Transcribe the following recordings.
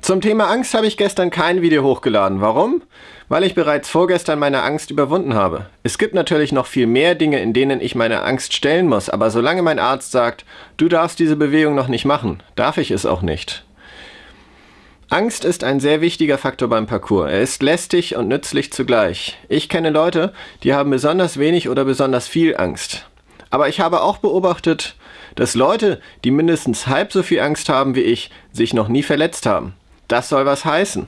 Zum Thema Angst habe ich gestern kein Video hochgeladen. Warum? Weil ich bereits vorgestern meine Angst überwunden habe. Es gibt natürlich noch viel mehr Dinge, in denen ich meine Angst stellen muss, aber solange mein Arzt sagt, du darfst diese Bewegung noch nicht machen, darf ich es auch nicht. Angst ist ein sehr wichtiger Faktor beim Parcours. Er ist lästig und nützlich zugleich. Ich kenne Leute, die haben besonders wenig oder besonders viel Angst. Aber ich habe auch beobachtet, dass Leute, die mindestens halb so viel Angst haben wie ich, sich noch nie verletzt haben. Das soll was heißen.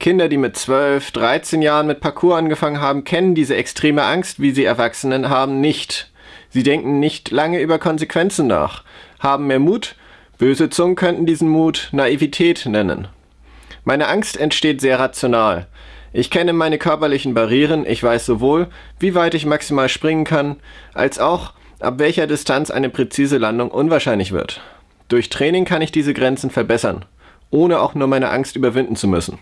Kinder, die mit 12, 13 Jahren mit Parcours angefangen haben, kennen diese extreme Angst, wie sie Erwachsenen haben, nicht. Sie denken nicht lange über Konsequenzen nach, haben mehr Mut, böse Zungen könnten diesen Mut Naivität nennen. Meine Angst entsteht sehr rational. Ich kenne meine körperlichen Barrieren, ich weiß sowohl, wie weit ich maximal springen kann, als auch, ab welcher Distanz eine präzise Landung unwahrscheinlich wird. Durch Training kann ich diese Grenzen verbessern, ohne auch nur meine Angst überwinden zu müssen.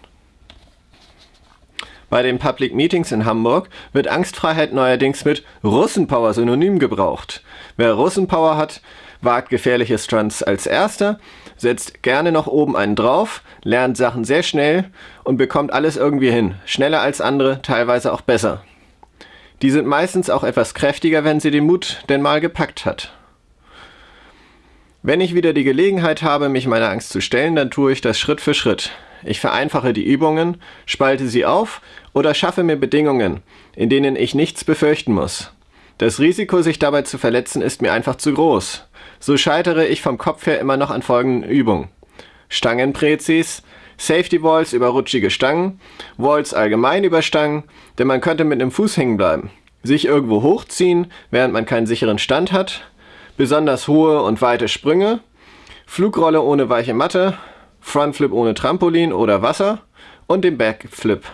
Bei den Public Meetings in Hamburg wird Angstfreiheit neuerdings mit Russenpower synonym gebraucht. Wer Russenpower hat, wagt gefährliche Stunts als erster, setzt gerne noch oben einen drauf, lernt Sachen sehr schnell und bekommt alles irgendwie hin. Schneller als andere, teilweise auch besser. Die sind meistens auch etwas kräftiger, wenn sie den Mut denn mal gepackt hat. Wenn ich wieder die Gelegenheit habe, mich meiner Angst zu stellen, dann tue ich das Schritt für Schritt. Ich vereinfache die Übungen, spalte sie auf oder schaffe mir Bedingungen, in denen ich nichts befürchten muss. Das Risiko, sich dabei zu verletzen, ist mir einfach zu groß. So scheitere ich vom Kopf her immer noch an folgenden Übungen. Stangenpräzis, Safety Walls über rutschige Stangen, Walls allgemein über Stangen, denn man könnte mit einem Fuß hängen bleiben. Sich irgendwo hochziehen, während man keinen sicheren Stand hat, besonders hohe und weite Sprünge, Flugrolle ohne weiche Matte, Frontflip ohne Trampolin oder Wasser und den Backflip